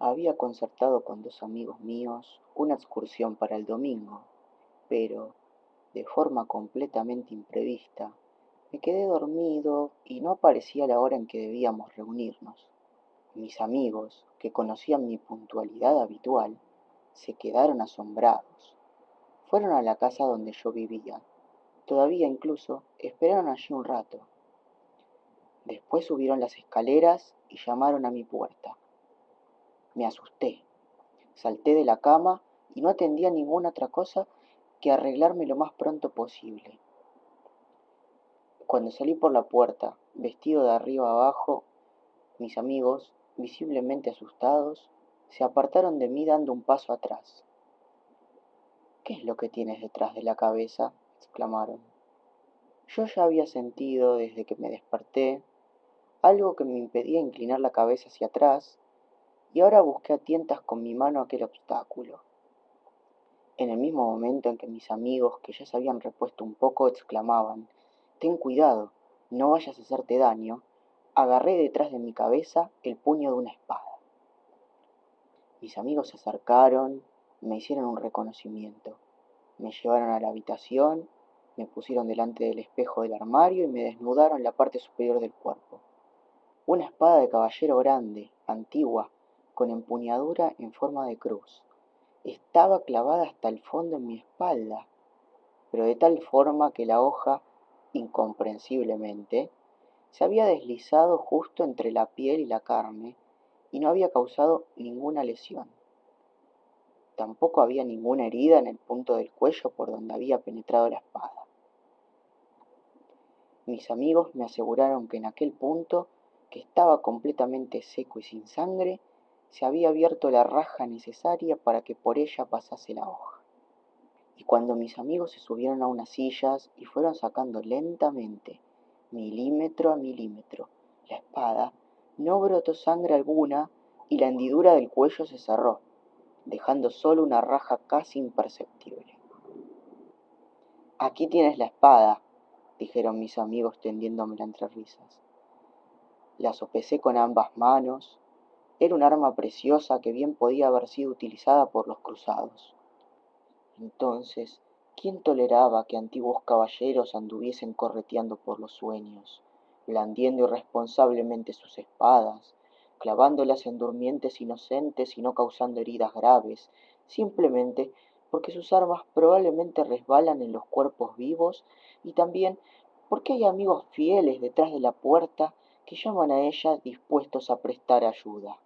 Había concertado con dos amigos míos una excursión para el domingo, pero, de forma completamente imprevista, me quedé dormido y no aparecía la hora en que debíamos reunirnos. Mis amigos, que conocían mi puntualidad habitual, se quedaron asombrados. Fueron a la casa donde yo vivía. Todavía incluso esperaron allí un rato. Después subieron las escaleras y llamaron a mi puerta. Me asusté. Salté de la cama y no atendía ninguna otra cosa que arreglarme lo más pronto posible. Cuando salí por la puerta, vestido de arriba abajo, mis amigos, visiblemente asustados, se apartaron de mí dando un paso atrás. ¿Qué es lo que tienes detrás de la cabeza? exclamaron. Yo ya había sentido desde que me desperté algo que me impedía inclinar la cabeza hacia atrás y ahora busqué a tientas con mi mano aquel obstáculo. En el mismo momento en que mis amigos, que ya se habían repuesto un poco, exclamaban, Ten cuidado, no vayas a hacerte daño, agarré detrás de mi cabeza el puño de una espada. Mis amigos se acercaron, me hicieron un reconocimiento, me llevaron a la habitación, me pusieron delante del espejo del armario y me desnudaron la parte superior del cuerpo. Una espada de caballero grande, antigua, con empuñadura en forma de cruz. Estaba clavada hasta el fondo en mi espalda, pero de tal forma que la hoja, incomprensiblemente, se había deslizado justo entre la piel y la carne y no había causado ninguna lesión. Tampoco había ninguna herida en el punto del cuello por donde había penetrado la espada. Mis amigos me aseguraron que en aquel punto, que estaba completamente seco y sin sangre, se había abierto la raja necesaria para que por ella pasase la hoja. Y cuando mis amigos se subieron a unas sillas y fueron sacando lentamente, milímetro a milímetro, la espada, no brotó sangre alguna y la hendidura del cuello se cerró, dejando solo una raja casi imperceptible. Aquí tienes la espada, dijeron mis amigos tendiéndomela entre risas. La sopesé con ambas manos, era un arma preciosa que bien podía haber sido utilizada por los cruzados. Entonces, ¿quién toleraba que antiguos caballeros anduviesen correteando por los sueños, blandiendo irresponsablemente sus espadas, clavándolas en durmientes inocentes y no causando heridas graves, simplemente porque sus armas probablemente resbalan en los cuerpos vivos y también porque hay amigos fieles detrás de la puerta que llaman a ella dispuestos a prestar ayuda.